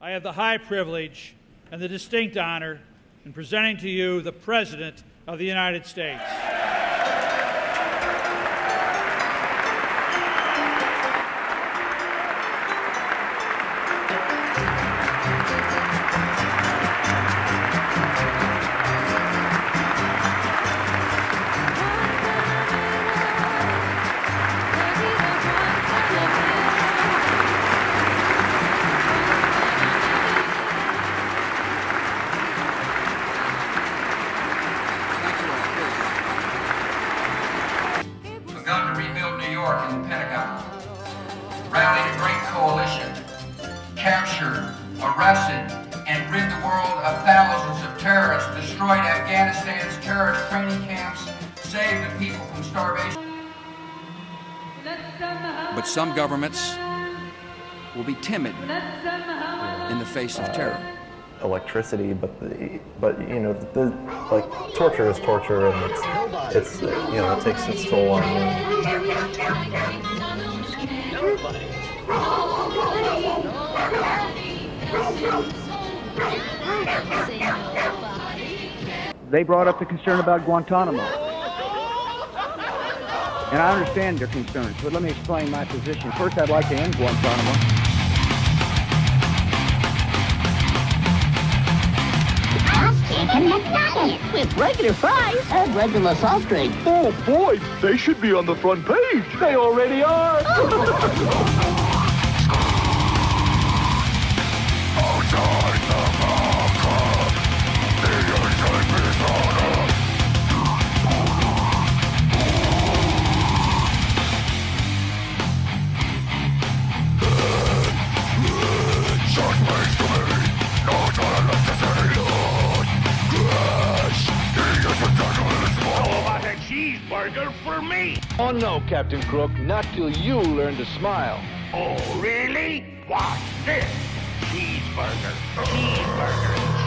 I have the high privilege and the distinct honor in presenting to you the President of the United States. Captured, arrested, and rid the world of thousands of terrorists, destroyed Afghanistan's terrorist training camps, saved the people from starvation. But some governments will be timid in the face of terror. electricity, but the, but you know, the, like torture is torture, and it's it's you know it takes its toll on you. They brought up the concern about Guantanamo. And I understand their concerns, but let me explain my position. First, I'd like to end Guantanamo. With regular fries and regular soft drink. Oh boy, they should be on the front page. They already are. cheeseburger for me. Oh no, Captain Crook, not till you learn to smile. Oh, really? Watch this. Cheeseburger, cheeseburger,